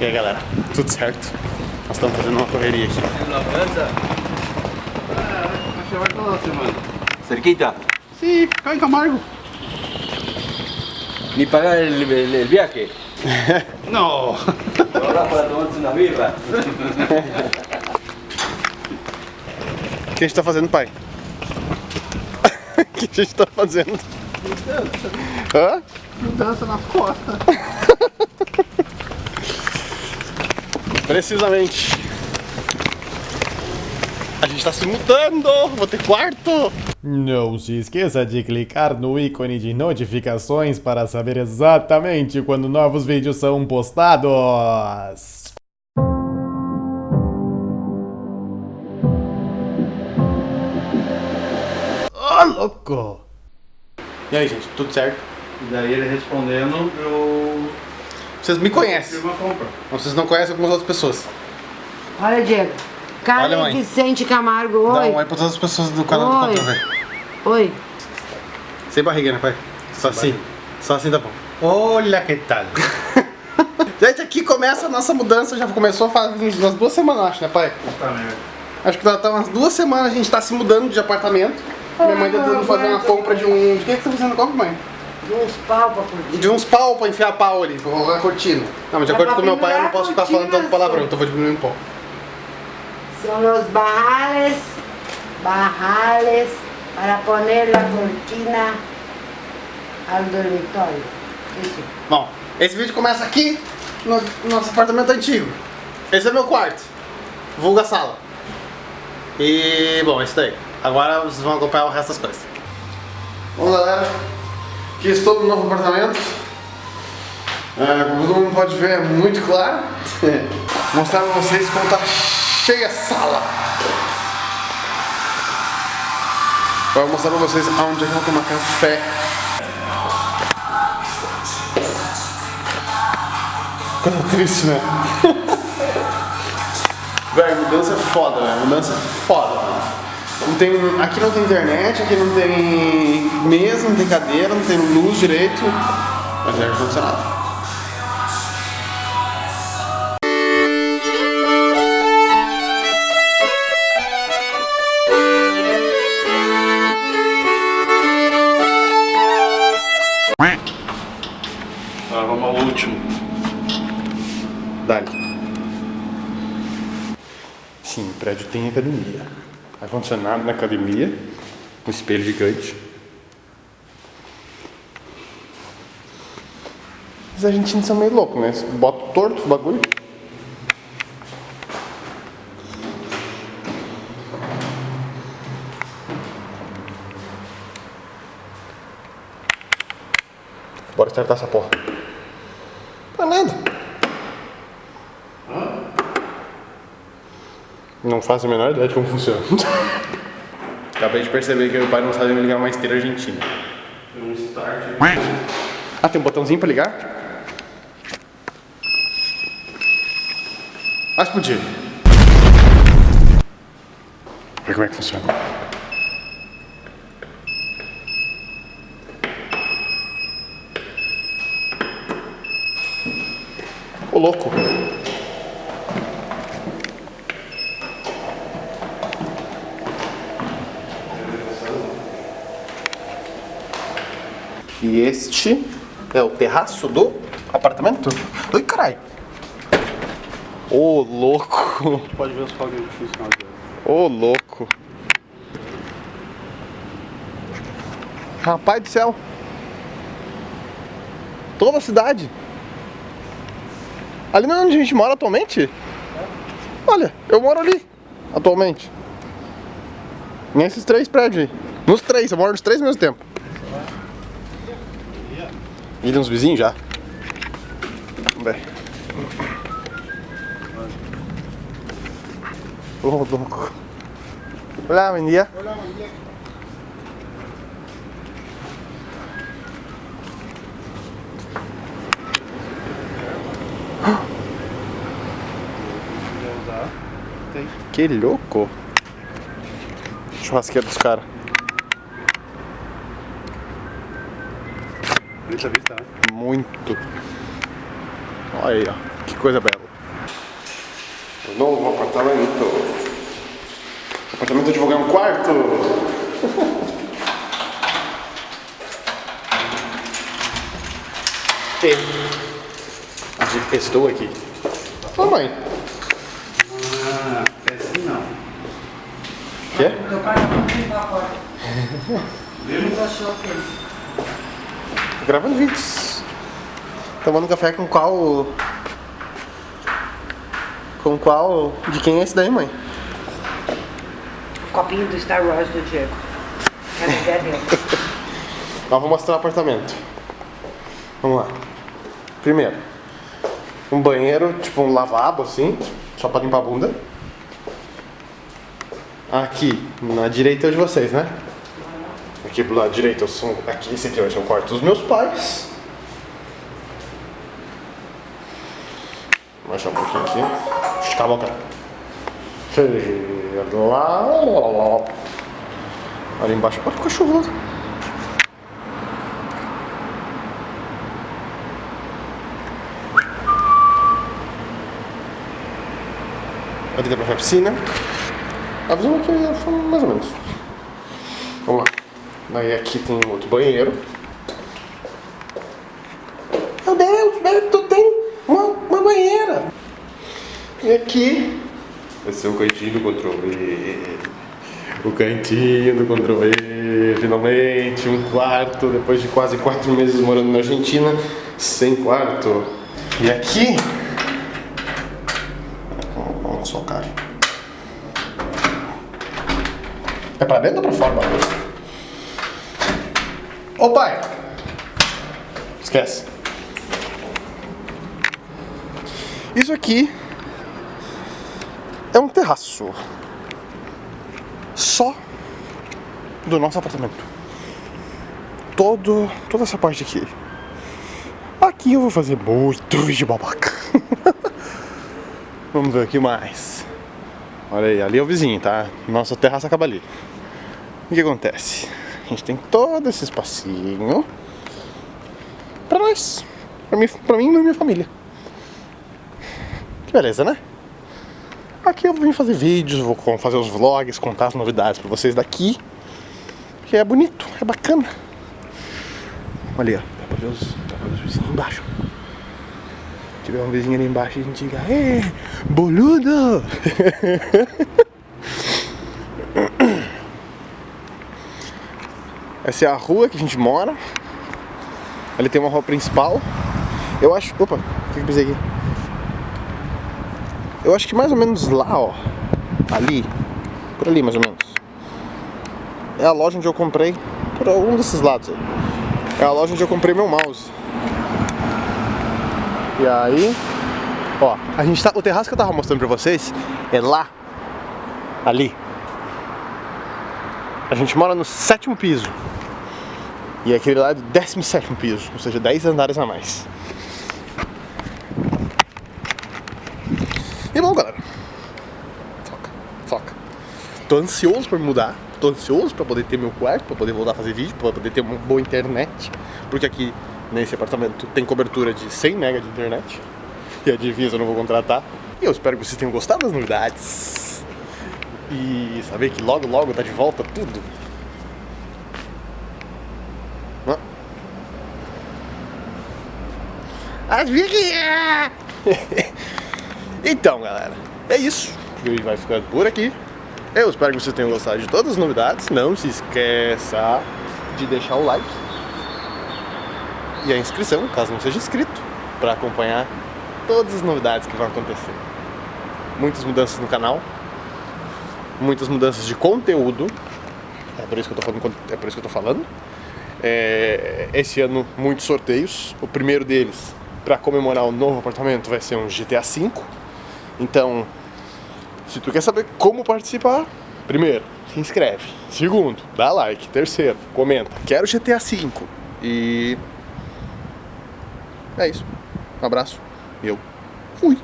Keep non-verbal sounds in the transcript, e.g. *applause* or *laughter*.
E aí galera, tudo certo? Nós estamos fazendo uma correria aqui. Cerquita. Sim, cá em Camargo. Ni pagar el, el- el viaje. *laughs* Não. Ahora para tomarse *laughs* una birra. O que a gente tá fazendo, pai? O que a gente tá fazendo? Hã? Mudança na costa. *laughs* Precisamente. A gente tá se mudando. Vou ter quarto. Não se esqueça de clicar no ícone de notificações para saber exatamente quando novos vídeos são postados. Louco! E aí, gente, tudo certo? E daí ele respondendo, eu Vocês me conhecem. vocês não conhecem algumas outras pessoas. Olha, Diego. Olha, Carlos mãe. Vicente Camargo, Dá oi. um oi pra todas as pessoas do canal do Oi. Contra, velho. Oi. Sem barriga, né, pai? Só assim. Só assim tá bom. Olha que tal. *laughs* gente, aqui começa a nossa mudança. Já começou faz umas duas semanas, acho, né, pai? Puta merda. Acho que tá, tá umas duas semanas a gente tá se mudando de apartamento. Minha mãe tá tentando fazer uma compra de um. De que, que você tá fazendo compra, mãe? De uns pau pra curtir. De uns pau pra enfiar pau ali, pra colocar cortina. Não, mas de acordo com meu pai, eu não posso ficar falando tanto palavrão, então vou diminuir um pouco. São los barrales, barrales para poner la cortina al dormitorio. Isso. Bom, esse vídeo começa aqui no nosso apartamento antigo. Esse é meu quarto, vulga sala. E, bom, é isso daí. Agora vocês vão acompanhar o resto das coisas. Bom, galera, aqui estou no novo apartamento. É, como todo mundo pode ver, é muito claro. *laughs* Vou mostrar pra vocês como tá cheia a sala. Vou mostrar pra vocês aonde é que eu vou tomar café. Coisa triste, né? *laughs* Velho, mudança é foda, velho. Mudança é foda. Não tem, aqui não tem internet, aqui não tem mesa, não tem cadeira, não tem luz direito. Mas é ar-condicionado. Agora vamos ao último. Dali. Sim, o prédio tem academia. Ar-condicionado na academia. Um espelho gigante. Os argentinos são meio loucos, né? Bota torto os bagulho. Bora startar essa porra. Pra nada. Não faço a menor ideia de como funciona. *laughs* Acabei de perceber que meu pai não sabe me ligar uma esteira argentina. Tem um start. Ah, tem um botãozinho pra ligar? Ah, explodir. Ver como é que funciona. Ô louco. E este é o terraço do apartamento? Oi, caralho. Ô, louco. Pode ver os fogos. Ô, louco. Rapaz do céu. Toda a cidade. Ali não é onde a gente mora atualmente? Olha, eu moro ali, atualmente. Nesses três prédios aí. Nos três, eu moro nos três ao mesmo tempo. E nos vizinhos já? Ver. Ô, louco. Olá, bom dia. Que louco. Churrasqueiro dos caras. Bonita vista, né? Muito. Olha aí, ó. Que coisa bela. O novo apartamento. Apartamento de ganhar um quarto. e estou aqui. Ô mãe. Ah, assim não. Quê? Meu pai *laughs* não limpar a porta. Ele achou que ele. Gravando vídeos. Tomando café com qual. Com qual. De quem é esse daí, mãe? Copinho do Star Wars do Diego. É dele. *laughs* Ó, vou mostrar o apartamento. Vamos lá. Primeiro, um banheiro, tipo um lavabo assim, só pra limpar a bunda. Aqui, na direita é o de vocês, né? Aqui pro lado direito, eu sou, aqui, esse aqui vai ser o quarto dos meus pais. Vou baixar um pouquinho aqui. Esticar a boca. Lá. Ali embaixo. Olha o cachorro lá. Ali dá pra piscina. A visão aqui é mais ou menos. Vamos lá. Daí aqui tem outro banheiro. Meu Deus, Beto, tem uma, uma banheira. E aqui vai ser o cantinho do controle. O cantinho do controle. Finalmente, um quarto. Depois de quase quatro meses morando na Argentina, sem quarto. E aqui. Vamos socar. É pra dentro ou pra fora, bagulho? Ô pai! Esquece. Isso aqui é um terraço. Só do nosso apartamento. Todo, toda essa parte aqui. Aqui eu vou fazer muito vídeo babaca. *laughs* Vamos ver o que mais. Olha aí, ali é o vizinho, tá? Nossa terraça acaba ali. O que acontece? A gente tem todo esse espacinho pra nós. Pra mim, pra mim e minha família. Que beleza, né? Aqui eu vim fazer vídeos, vou fazer os vlogs, contar as novidades pra vocês daqui. Que é bonito, é bacana. Olha aí, ó. Dá pra ver os, dá pra ver os vizinhos embaixo. Se tiver um vizinho ali embaixo, a gente diga, Ê, boludo! *laughs* Essa é a rua que a gente mora. Ali tem uma rua principal. Eu acho. Opa, o que eu pisei aqui? Eu acho que mais ou menos lá, ó. Ali. Por ali, mais ou menos. É a loja onde eu comprei. Por algum desses lados aí. É a loja onde eu comprei meu mouse. E aí. Ó, a gente tá. O terraço que eu tava mostrando pra vocês é lá. Ali. A gente mora no sétimo piso. E aquele lá é do 17 piso, ou seja, 10 andares a mais. E bom, galera. Foca, foca. Tô ansioso me mudar. Tô ansioso pra poder ter meu quarto, pra poder voltar a fazer vídeo, pra poder ter uma boa internet. Porque aqui nesse apartamento tem cobertura de 100 mega de internet. E a divisa eu não vou contratar. E eu espero que vocês tenham gostado das novidades. E saber que logo logo tá de volta tudo. As *laughs* Então, galera, é isso. O vídeo vai ficando por aqui. Eu espero que vocês tenham gostado de todas as novidades. Não se esqueça de deixar o like e a inscrição, caso não seja inscrito, para acompanhar todas as novidades que vão acontecer. Muitas mudanças no canal, muitas mudanças de conteúdo. É por isso que eu tô falando. É por isso que eu tô falando. É, esse ano muitos sorteios. O primeiro deles para comemorar o novo apartamento vai ser um GTA V. Então, se tu quer saber como participar, primeiro, se inscreve. Segundo, dá like. Terceiro, comenta. Quero GTA V. E é isso. Um abraço. Eu fui.